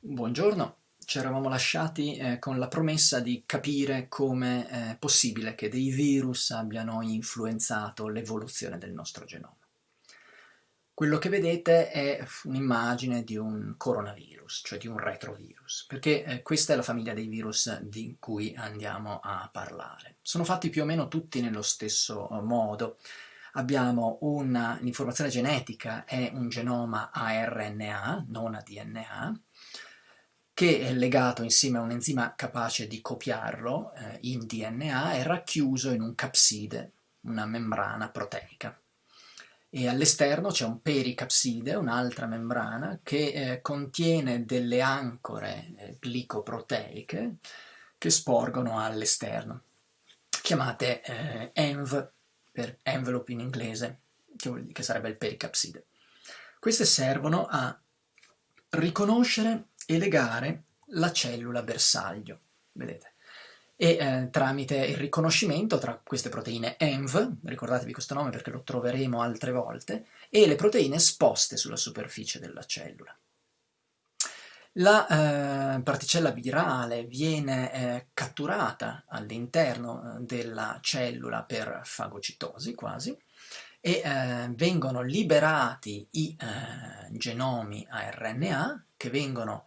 Buongiorno, ci eravamo lasciati eh, con la promessa di capire come è possibile che dei virus abbiano influenzato l'evoluzione del nostro genoma. Quello che vedete è un'immagine di un coronavirus, cioè di un retrovirus, perché eh, questa è la famiglia dei virus di cui andiamo a parlare. Sono fatti più o meno tutti nello stesso eh, modo. Abbiamo un'informazione genetica, è un genoma a RNA, non a DNA, che è legato insieme a un enzima capace di copiarlo eh, in DNA, è racchiuso in un capside, una membrana proteica e all'esterno c'è un pericapside, un'altra membrana, che eh, contiene delle ancore eh, glicoproteiche che sporgono all'esterno, chiamate eh, ENV, per envelope in inglese, che, che sarebbe il pericapside. Queste servono a riconoscere e legare la cellula bersaglio, vedete? e eh, tramite il riconoscimento tra queste proteine ENV, ricordatevi questo nome perché lo troveremo altre volte, e le proteine esposte sulla superficie della cellula. La eh, particella virale viene eh, catturata all'interno eh, della cellula per fagocitosi quasi e eh, vengono liberati i eh, genomi a RNA che vengono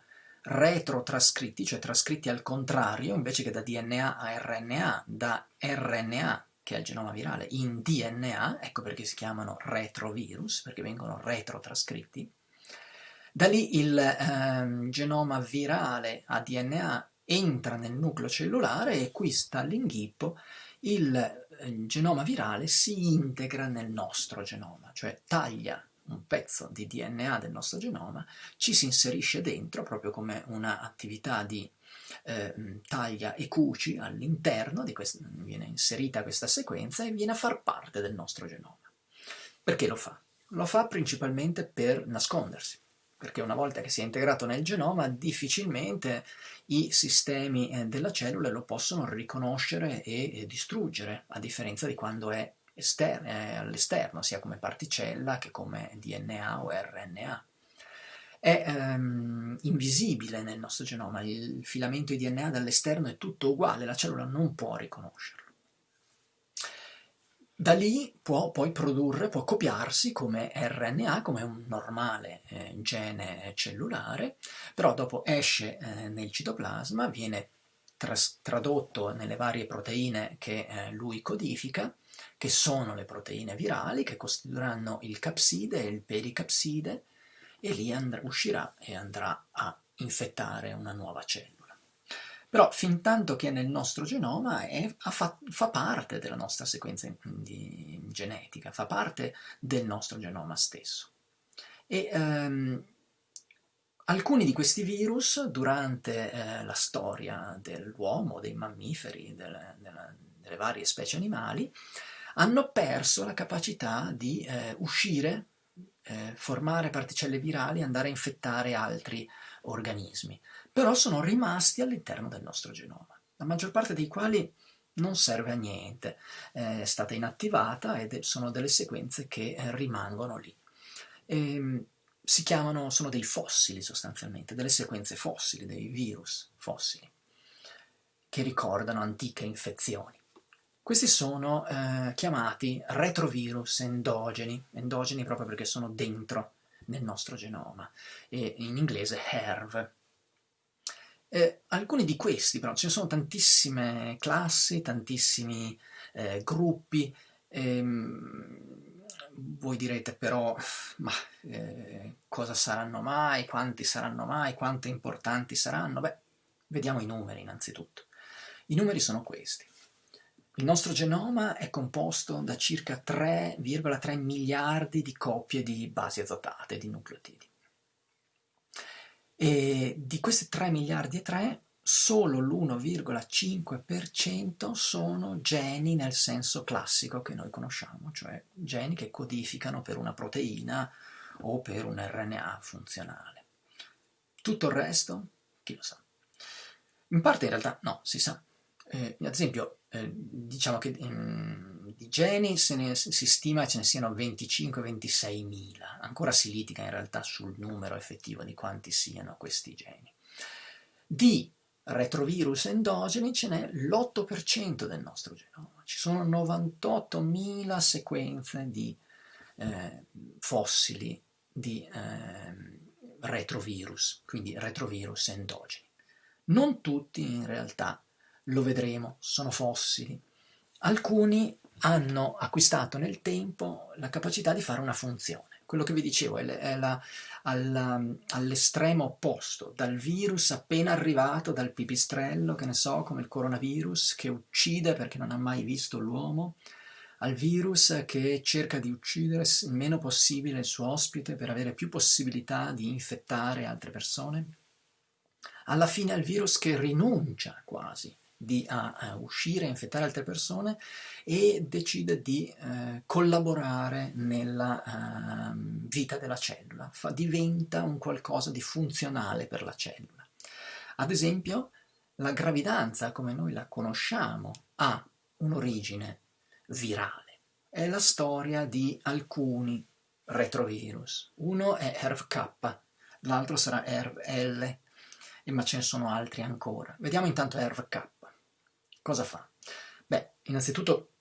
retrotrascritti, cioè trascritti al contrario, invece che da DNA a RNA, da RNA, che è il genoma virale, in DNA, ecco perché si chiamano retrovirus, perché vengono retrotrascritti. Da lì il eh, genoma virale a DNA entra nel nucleo cellulare e qui sta l'inghippo, il genoma virale si integra nel nostro genoma, cioè taglia un pezzo di DNA del nostro genoma, ci si inserisce dentro proprio come un'attività di eh, taglia e cuci all'interno, viene inserita questa sequenza e viene a far parte del nostro genoma. Perché lo fa? Lo fa principalmente per nascondersi, perché una volta che si è integrato nel genoma difficilmente i sistemi eh, della cellula lo possono riconoscere e, e distruggere, a differenza di quando è all'esterno, sia come particella che come DNA o RNA. È ehm, invisibile nel nostro genoma, il filamento di DNA dall'esterno è tutto uguale, la cellula non può riconoscerlo. Da lì può poi produrre, può copiarsi come RNA, come un normale eh, gene cellulare, però dopo esce eh, nel citoplasma, viene tradotto nelle varie proteine che eh, lui codifica, che sono le proteine virali che costituiranno il capside e il pericapside e lì uscirà e andrà a infettare una nuova cellula. Però fin tanto che è nel nostro genoma è, fa, fa, parte della nostra sequenza di, genetica, fa parte del nostro genoma stesso. E ehm, alcuni di questi virus durante eh, la storia dell'uomo, dei mammiferi, delle, delle, delle varie specie animali, hanno perso la capacità di eh, uscire, eh, formare particelle virali e andare a infettare altri organismi, però sono rimasti all'interno del nostro genoma, la maggior parte dei quali non serve a niente, è stata inattivata ed sono delle sequenze che eh, rimangono lì. E, ehm, si chiamano, sono dei fossili sostanzialmente, delle sequenze fossili, dei virus fossili, che ricordano antiche infezioni. Questi sono eh, chiamati retrovirus endogeni, endogeni proprio perché sono dentro nel nostro genoma, e in inglese HERV. Eh, alcuni di questi, però, ce ne sono tantissime classi, tantissimi eh, gruppi, ehm, voi direte però, ma eh, cosa saranno mai, quanti saranno mai, quanto importanti saranno? Beh, vediamo i numeri innanzitutto. I numeri sono questi. Il nostro genoma è composto da circa 3,3 miliardi di coppie di basi azotate, di nucleotidi. E di questi 3 miliardi e 3, solo l'1,5% sono geni nel senso classico che noi conosciamo, cioè geni che codificano per una proteina o per un RNA funzionale. Tutto il resto, chi lo sa? In parte in realtà no, si sa. Eh, ad esempio, eh, diciamo che um, di geni ne, si stima ce ne siano 25-26 mila, ancora si litiga in realtà sul numero effettivo di quanti siano questi geni. Di retrovirus endogeni ce n'è l'8% del nostro genoma. Ci sono 98.000 sequenze di eh, fossili di eh, retrovirus, quindi retrovirus endogeni. Non tutti in realtà, lo vedremo, sono fossili. Alcuni hanno acquistato nel tempo la capacità di fare una funzione. Quello che vi dicevo è, è all'estremo opposto, dal virus appena arrivato dal pipistrello, che ne so, come il coronavirus, che uccide perché non ha mai visto l'uomo, al virus che cerca di uccidere il meno possibile il suo ospite per avere più possibilità di infettare altre persone, alla fine al virus che rinuncia quasi di, a, a, uscire a infettare altre persone e decide di eh, collaborare nella eh, vita della cellula, Fa, diventa un qualcosa di funzionale per la cellula. Ad esempio, la gravidanza, come noi la conosciamo, ha un'origine virale. È la storia di alcuni retrovirus. Uno è ERV-K, l'altro sarà ERV-L, ma ce ne sono altri ancora. Vediamo intanto ERV-K. Cosa fa? Beh, innanzitutto,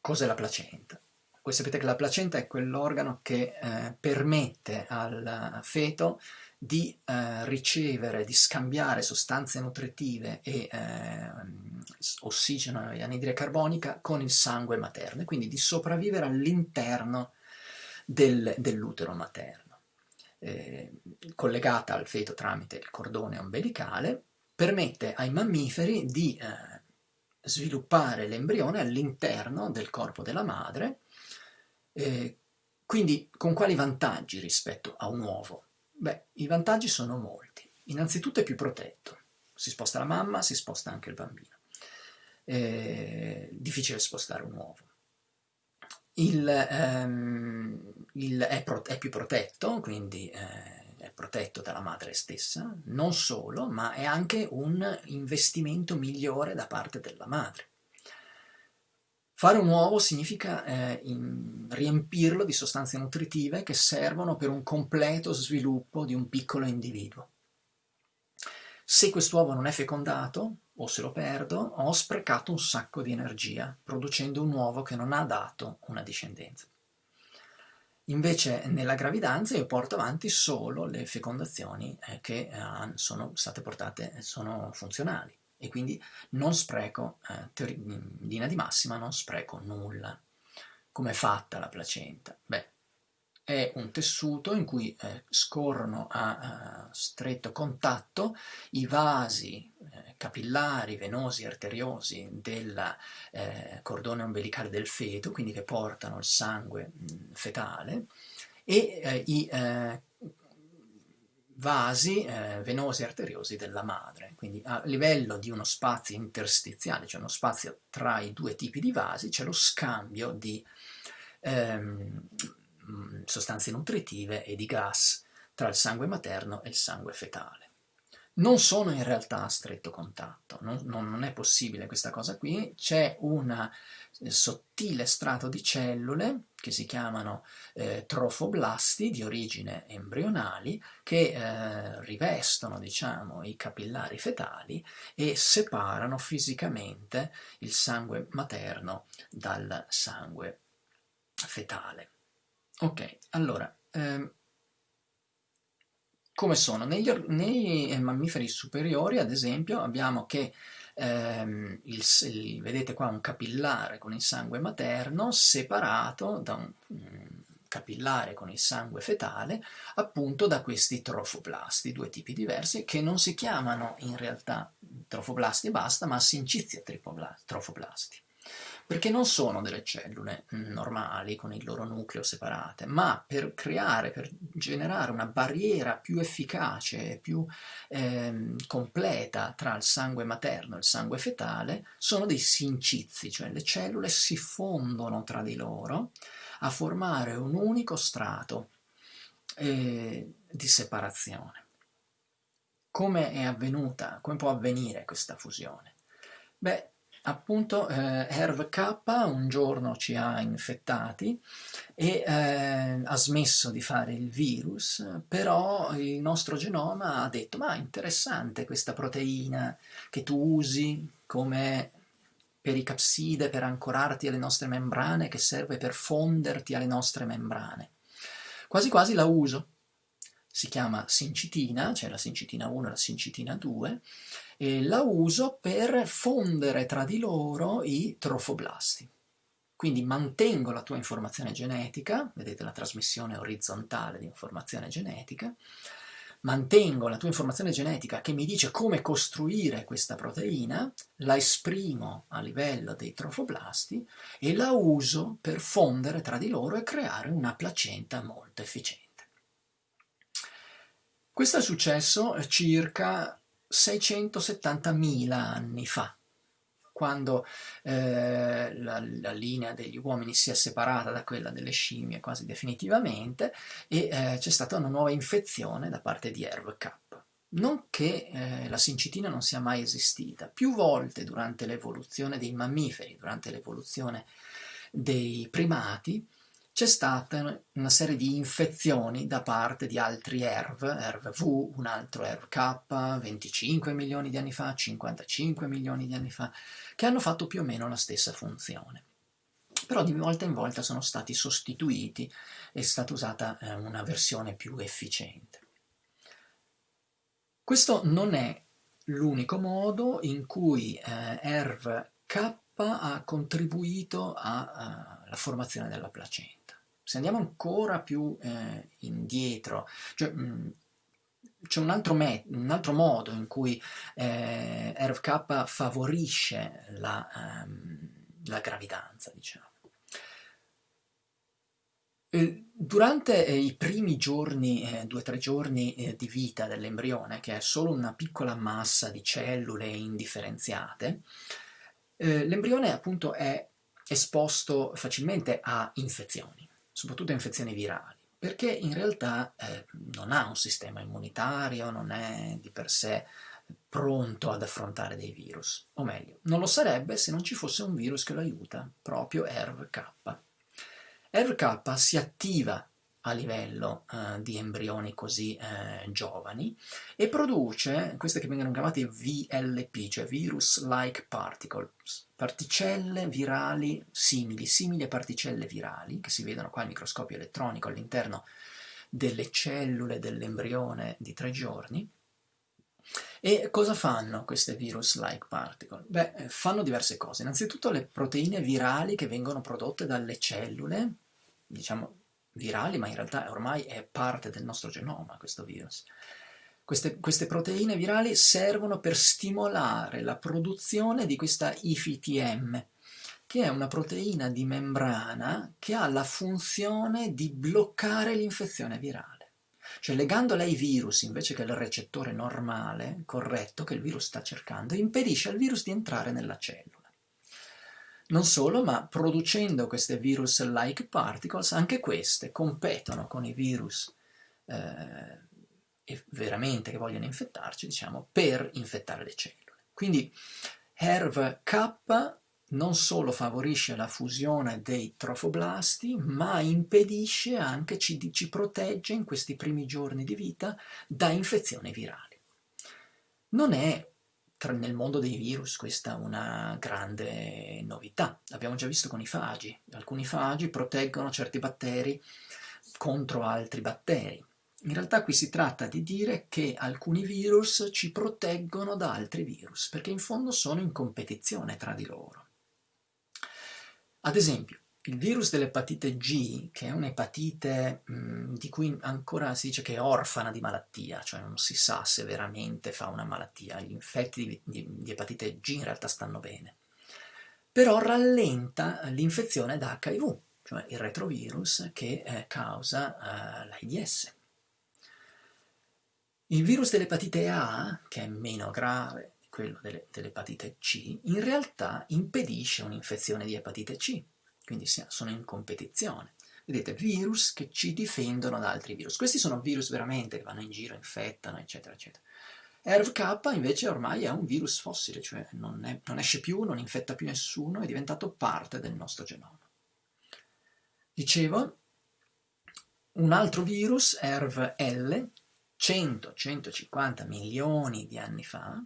cos'è la placenta? Voi sapete che la placenta è quell'organo che eh, permette al feto di eh, ricevere, di scambiare sostanze nutritive e eh, ossigeno e anidride carbonica con il sangue materno e quindi di sopravvivere all'interno del, dell'utero materno. Eh, collegata al feto tramite il cordone ombelicale, permette ai mammiferi di eh, sviluppare l'embrione all'interno del corpo della madre, eh, quindi con quali vantaggi rispetto a un uovo? Beh, i vantaggi sono molti. Innanzitutto è più protetto. Si sposta la mamma, si sposta anche il bambino. È difficile spostare un uovo. Il, ehm, il, è, pro, è, più protetto, quindi eh, protetto dalla madre stessa, non solo, ma è anche un investimento migliore da parte della madre. Fare un uovo significa eh, in, riempirlo di sostanze nutritive che servono per un completo sviluppo di un piccolo individuo. Se quest'uovo non è fecondato, o se lo perdo, ho sprecato un sacco di energia, producendo un uovo che non ha dato una discendenza. Invece nella gravidanza io porto avanti solo le fecondazioni eh, che eh, sono state portate, sono funzionali e quindi non spreco, eh, in linea di massima non spreco nulla. Come è fatta la placenta? Beh, è un tessuto in cui eh, scorrono a, a, stretto contatto i vasi eh, capillari, venosi, arteriosi del eh, cordone ombelicale del feto, quindi che portano il sangue mh, fetale, e eh, i eh, vasi eh, venosi e arteriosi della madre, quindi a livello di uno spazio interstiziale, cioè uno spazio tra i due tipi di vasi, c'è lo scambio di ehm, sostanze nutritive e di gas tra il sangue materno e il sangue fetale. Non sono in realtà a stretto contatto, non, non è possibile questa cosa qui, c'è una sottile strato di cellule che si chiamano eh, trofoblasti di origine embrionali che eh, rivestono diciamo, i capillari fetali e separano fisicamente il sangue materno dal sangue fetale. Ok, allora, ehm, come sono? Negli, nei mammiferi superiori, ad esempio, abbiamo che ehm, il, il, vedete qua un capillare con il sangue materno separato da un, un capillare con il sangue fetale appunto da questi trofoblasti, due tipi diversi che non si chiamano in realtà trofoblasti e basta ma sincizia trofoblasti perché non sono delle cellule normali con il loro nucleo separate, ma per creare, per generare una barriera più efficace più eh, completa tra il sangue materno e il sangue fetale, sono dei sincizi, cioè le cellule si fondono tra di loro a formare un unico strato eh, di separazione. Come è avvenuta, come può avvenire questa fusione? Beh, appunto eh, HERV-K un giorno ci ha infettati e eh, ha smesso di fare il virus, però il nostro genoma ha detto ma interessante questa proteina che tu usi come pericapside per ancorarti alle nostre membrane, che serve per fonderti alle nostre membrane. Quasi quasi la uso. Si chiama sincitina, c'è la sincitina 1 e la sincitina 2, e la uso per fondere tra di loro i trofoblasti. Quindi mantengo la tua informazione genetica, vedete la trasmissione orizzontale di informazione genetica, mantengo la tua informazione genetica che mi dice come costruire questa proteina, la esprimo a livello dei trofoblasti e la uso per fondere tra di loro e creare una placenta molto efficiente. Questo è successo circa 670.000 anni fa, quando eh, la, la, linea degli uomini si è separata da quella delle scimmie quasi definitivamente e eh, c'è stata una nuova infezione da parte di ERV-K. Non che eh, la sincitina non sia mai esistita, più volte durante l'evoluzione dei mammiferi, durante l'evoluzione dei primati, c'è stata una serie di infezioni da parte di altri ERV, ERV-V, un altro ERV-K, 25 milioni di anni fa, 55 milioni di anni fa, che hanno fatto più o meno la stessa funzione. Però di volta in volta sono stati sostituiti, è stata usata eh, una versione più efficiente. Questo non è l'unico modo in cui eh, ERV-K ha contribuito alla formazione della placenta. Se andiamo ancora più eh, indietro, cioè, c'è un, un altro, modo in cui eh, RFK favorisce la, um, la gravidanza, diciamo. Durante eh, i primi giorni, eh, due o tre giorni eh, di vita dell'embrione, che è solo una piccola massa di cellule indifferenziate, eh, l'embrione appunto è esposto facilmente a infezioni soprattutto infezioni virali, perché in realtà eh, non ha un sistema immunitario, non è di per sé pronto ad affrontare dei virus, o meglio, non lo sarebbe se non ci fosse un virus che lo aiuta, proprio ERV-K. ERV-K si attiva a livello uh, di embrioni così uh, giovani e produce queste che vengono chiamate VLP, cioè Virus-like Particles, particelle virali simili, simili a particelle virali, che si vedono qua al microscopio elettronico all'interno delle cellule dell'embrione di tre giorni. E cosa fanno queste virus-like particle? Beh, fanno diverse cose. Innanzitutto le proteine virali che vengono prodotte dalle cellule, diciamo virali, ma in realtà ormai è parte del nostro genoma questo virus. Queste, queste, proteine virali servono per stimolare la produzione di questa IFTM, che è una proteina di membrana che ha la funzione di bloccare l'infezione virale. Cioè legandola ai virus invece che al recettore normale, corretto, che il virus sta cercando, impedisce al virus di entrare nella cellula. Non solo, ma producendo queste virus-like particles, anche queste competono con i virus eh, veramente che vogliono infettarci, diciamo, per infettare le cellule. Quindi HERV-K non solo favorisce la fusione dei trofoblasti, ma impedisce anche, ci, ci protegge in questi primi giorni di vita da infezioni virali. Non è nel mondo dei virus questa è una grande novità. L'abbiamo già visto con i fagi. Alcuni fagi proteggono certi batteri contro altri batteri. In realtà qui si tratta di dire che alcuni virus ci proteggono da altri virus, perché in fondo sono in competizione tra di loro. Ad esempio, il virus dell'epatite G, che è un'epatite di cui ancora si dice che è orfana di malattia, cioè non si sa se veramente fa una malattia, gli infetti di, di, di epatite G in realtà stanno bene, però rallenta l'infezione da HIV, cioè il retrovirus che eh, causa eh, l'AIDS. Il virus dell'epatite A, che è meno grave di quello dell'epatite C, in realtà impedisce un'infezione di epatite C, quindi sono in competizione. Vedete, virus che ci difendono da altri virus. Questi sono virus veramente che vanno in giro, infettano, eccetera, eccetera. ERV-K invece ormai è un virus fossile, cioè non, è, non esce più, non infetta più nessuno, è diventato parte del nostro genoma. Dicevo, un altro virus, ERV-L, 100-150 milioni di anni fa,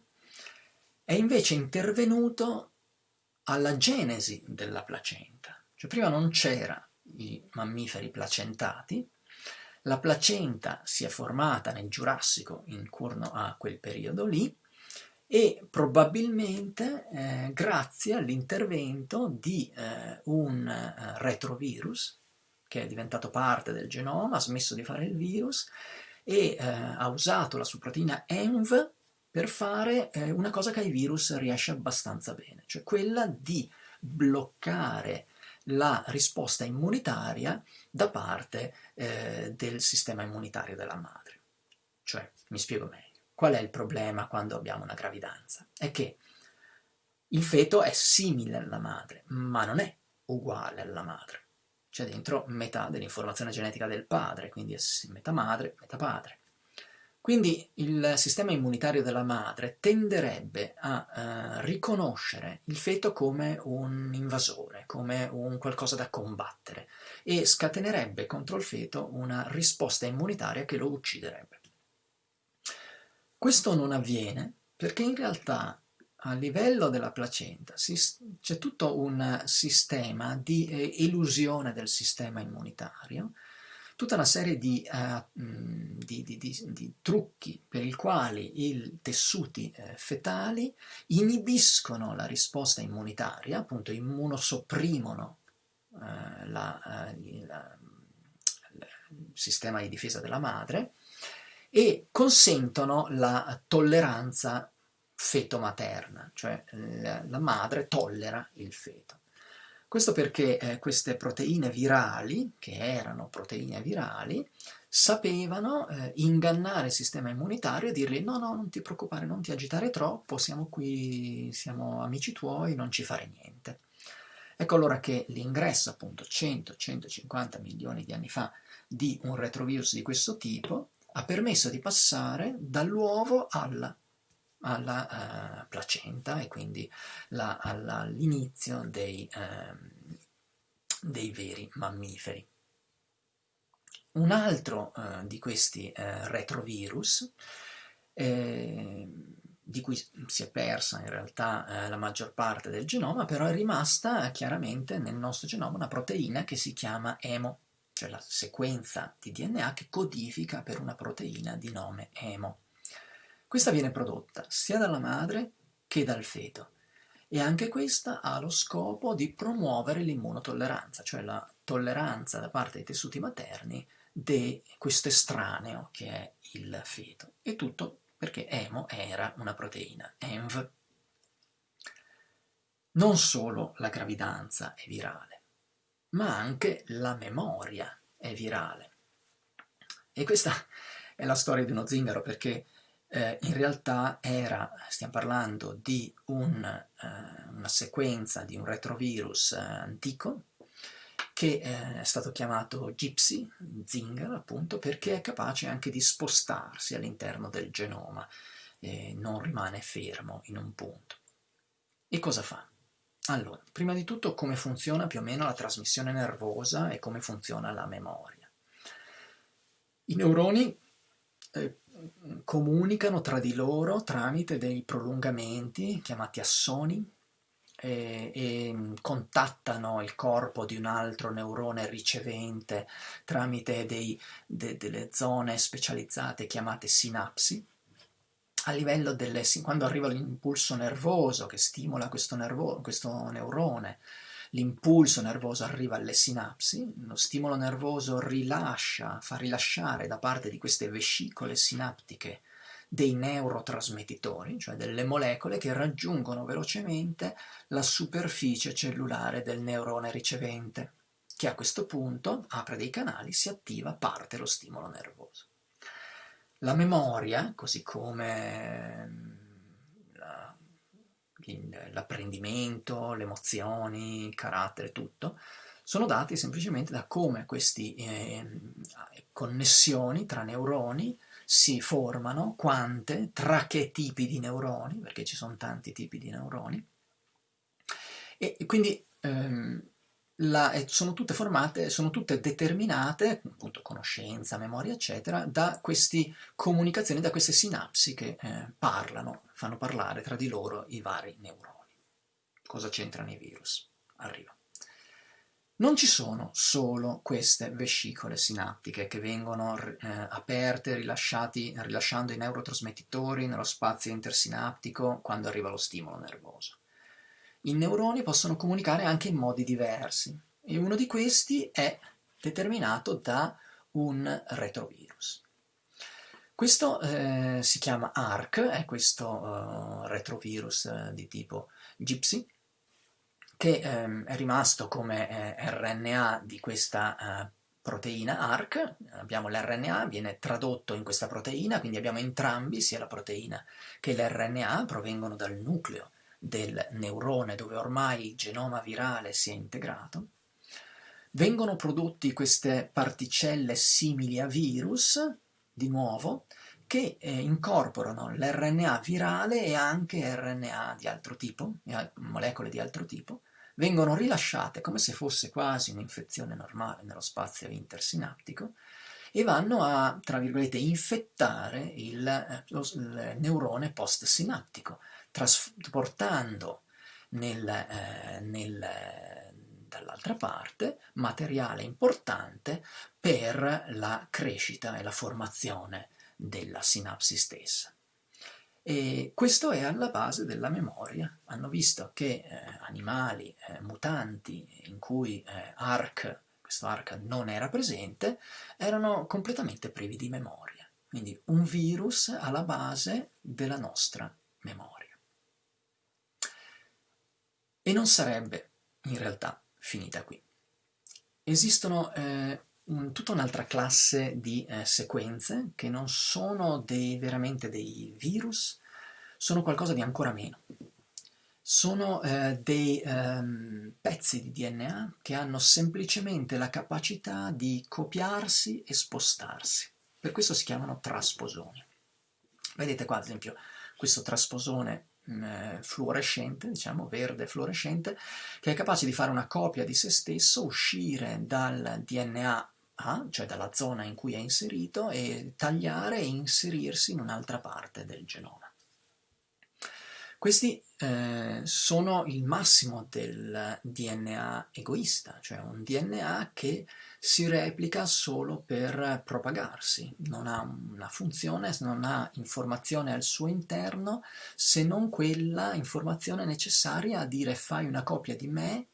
è invece intervenuto alla genesi della placenta. Cioè prima non c'era i mammiferi placentati, la placenta si è formata nel Giurassico intorno a quel periodo lì e probabilmente eh, grazie all'intervento di eh, un eh, retrovirus che è diventato parte del genoma, ha smesso di fare il virus e eh, ha usato la sua proteina ENV per fare eh, una cosa che ai virus riesce abbastanza bene, cioè quella di bloccare la risposta immunitaria da parte eh, del sistema immunitario della madre. Cioè, mi spiego meglio, qual è il problema quando abbiamo una gravidanza? È che il feto è simile alla madre, ma non è uguale alla madre. C'è dentro metà dell'informazione genetica del padre, quindi è metà madre, metà padre. Quindi il sistema immunitario della madre tenderebbe a eh, riconoscere il feto come un invasore, come un qualcosa da combattere e scatenerebbe contro il feto una risposta immunitaria che lo ucciderebbe. Questo non avviene perché in realtà a livello della placenta c'è tutto un sistema di eh, elusione del sistema immunitario tutta una serie di, uh, di, di, di trucchi per i quali i tessuti eh, fetali inibiscono la risposta immunitaria, appunto immunosopprimono eh, la, eh, la, il sistema di difesa della madre e consentono la tolleranza feto-materna, cioè la, la madre tollera il feto. Questo perché eh, queste proteine virali, che erano proteine virali, sapevano eh, ingannare il sistema immunitario e dirgli no, no, non ti preoccupare, non ti agitare troppo, siamo qui, siamo amici tuoi, non ci fare niente. Ecco allora che l'ingresso appunto 100-150 milioni di anni fa di un retrovirus di questo tipo ha permesso di passare dall'uovo alla alla uh, placenta e quindi all'inizio dei, uh, dei, veri mammiferi. Un altro uh, di questi retrovirus, di cui si è persa in realtà la maggior parte del genoma, però è rimasta chiaramente nel nostro genoma una proteina che si chiama EMO, cioè la sequenza di DNA che codifica per una proteina di nome EMO. Questa viene prodotta sia dalla madre che dal feto e anche questa ha lo scopo di promuovere l'immunotolleranza, cioè la tolleranza da parte dei tessuti materni di questo estraneo che è il feto. E tutto perché EMO era una proteina, ENV. Non solo la gravidanza è virale, ma anche la memoria è virale. E questa è la storia di uno zingaro perché eh, in realtà era, stiamo parlando di un, eh, una sequenza di un retrovirus eh, antico che eh, è stato chiamato Gypsy, Zinger appunto, perché è capace anche di spostarsi all'interno del genoma, non rimane fermo in un punto. E cosa fa? Allora, prima di tutto come funziona più o meno la trasmissione nervosa e come funziona la memoria. I neuroni eh, comunicano tra di loro tramite dei prolungamenti chiamati assoni e, e, contattano il corpo di un altro neurone ricevente tramite dei, de, delle zone specializzate chiamate sinapsi. A livello delle, quando arriva l'impulso nervoso che stimola questo, nervo, questo neurone, l'impulso nervoso arriva alle sinapsi, lo stimolo nervoso rilascia, fa rilasciare da parte di queste vescicole sinaptiche dei neurotrasmettitori, cioè delle molecole che raggiungono velocemente la superficie cellulare del neurone ricevente, che a questo punto apre dei canali, si attiva, parte lo stimolo nervoso. La memoria, così come l'apprendimento, le emozioni, il carattere, tutto, sono dati semplicemente da come queste eh, connessioni tra neuroni si formano, quante, tra che tipi di neuroni, perché ci sono tanti tipi di neuroni, e quindi ehm, la, sono tutte formate, sono tutte determinate, appunto conoscenza, memoria, eccetera, da queste comunicazioni, da queste sinapsi che eh, parlano, fanno parlare tra di loro i vari neuroni. Cosa c'entrano i virus? Arriva. Non ci sono solo queste vescicole sinaptiche che vengono eh, aperte rilasciando i neurotrasmettitori nello spazio intersinaptico quando arriva lo stimolo nervoso. I neuroni possono comunicare anche in modi diversi e uno di questi è determinato da un retrovirus. Questo eh, si chiama ARC, è questo uh, retrovirus uh, di tipo Gypsy, che ehm, è rimasto come eh, RNA di questa eh, proteina ARC, abbiamo l'RNA, viene tradotto in questa proteina, quindi abbiamo entrambi, sia la proteina che l'RNA, provengono dal nucleo del neurone dove ormai il genoma virale si è integrato, vengono prodotti queste particelle simili a virus, di nuovo, che eh, incorporano l'RNA virale e anche RNA di altro tipo, molecole di altro tipo, vengono rilasciate come se fosse quasi un'infezione normale nello spazio intersinaptico e vanno a, tra virgolette, infettare il, eh, il neurone postsinaptico, trasportando nel, eh, nel, dall'altra parte materiale importante per la crescita e la formazione della sinapsi stessa. E questo è alla base della memoria. Hanno visto che eh, animali eh, mutanti in cui eh, ARC, questo ARC non era presente, erano completamente privi di memoria. Quindi un virus alla base della nostra memoria. E non sarebbe in realtà finita qui. Esistono eh, tutta un'altra classe di eh, sequenze che non sono dei, veramente dei virus, sono qualcosa di ancora meno. Sono eh, dei ehm, pezzi di DNA che hanno semplicemente la capacità di copiarsi e spostarsi. Per questo si chiamano trasposoni. Vedete qua ad esempio questo trasposone eh, fluorescente, diciamo verde fluorescente, che è capace di fare una copia di se stesso, uscire dal DNA A, cioè dalla zona in cui è inserito, e tagliare e inserirsi in un'altra parte del genoma. Questi eh, sono il massimo del DNA egoista, cioè un DNA che si replica solo per propagarsi, non ha una funzione, non ha informazione al suo interno se non quella informazione necessaria a dire fai una copia di me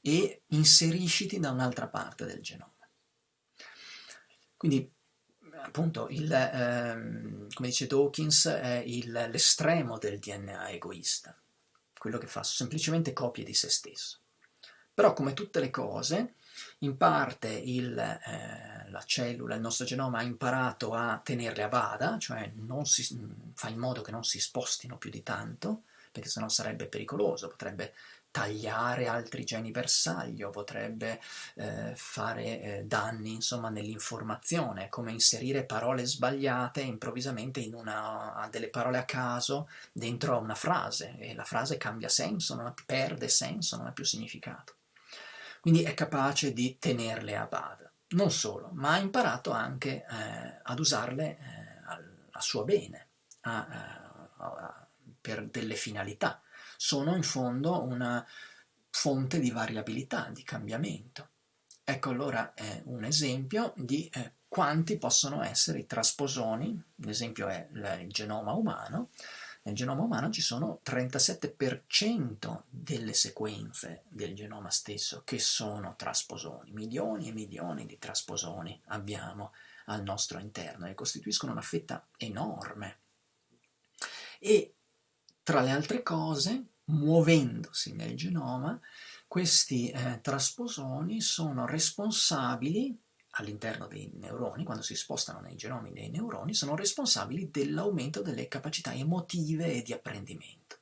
e inserisciti da un'altra parte del genoma. Quindi appunto, il, ehm, come dice Dawkins, è l'estremo del DNA egoista, quello che fa semplicemente copie di se stesso. Però come tutte le cose, in parte il, eh, la cellula, il nostro genoma ha imparato a tenerle a bada, cioè si, fa in modo che non si spostino più di tanto, perché sennò sarebbe pericoloso, potrebbe tagliare altri geni bersaglio, potrebbe eh, fare eh, danni insomma nell'informazione, come inserire parole sbagliate improvvisamente in una, a delle parole a caso dentro una frase e la frase cambia senso, non ha, perde senso, non ha più significato. Quindi è capace di tenerle a bada. Non solo, ma ha imparato anche eh, ad usarle eh, a, a, suo bene, a, a, per delle finalità sono in fondo una fonte di variabilità, di cambiamento. Ecco allora è un esempio di eh, quanti possono essere i trasposoni, l'esempio è il genoma umano, nel genoma umano ci sono 37% delle sequenze del genoma stesso che sono trasposoni, milioni e milioni di trasposoni abbiamo al nostro interno e costituiscono una fetta enorme. E tra le altre cose, muovendosi nel genoma, questi eh, trasposoni sono responsabili all'interno dei neuroni, quando si spostano nei genomi dei neuroni, sono responsabili dell'aumento delle capacità emotive e di apprendimento.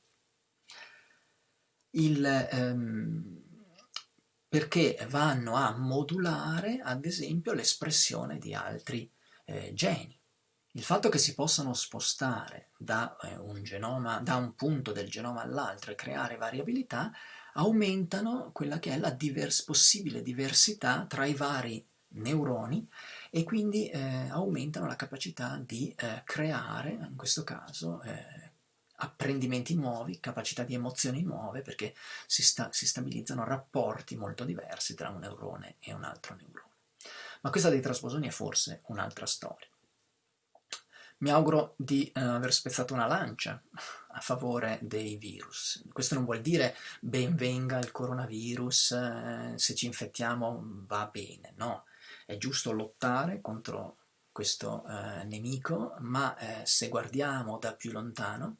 Il, ehm, perché vanno a modulare, ad esempio, l'espressione di altri eh, geni. Il fatto che si possano spostare da, eh, un, genoma, da un punto del genoma all'altro e creare variabilità aumentano quella che è la divers possibile diversità tra i vari neuroni e quindi eh, aumentano la capacità di eh, creare, in questo caso, eh, apprendimenti nuovi, capacità di emozioni nuove, perché si, sta, si stabilizzano rapporti molto diversi tra un neurone e un altro neurone. Ma questa dei trasposoni è forse un'altra storia. Mi auguro di eh, aver spezzato una lancia a favore dei virus. Questo non vuol dire benvenga il coronavirus, eh, se ci infettiamo va bene, no. È giusto lottare contro questo eh, nemico, ma eh, se guardiamo da più lontano,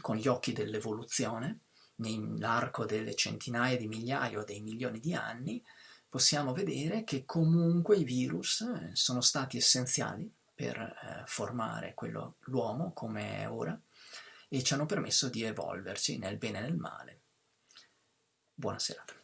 con gli occhi dell'evoluzione, nell'arco delle centinaia di migliaia o dei milioni di anni, possiamo vedere che comunque i virus eh, sono stati essenziali per eh, formare l'uomo come è ora e ci hanno permesso di evolverci nel bene e nel male. Buona serata.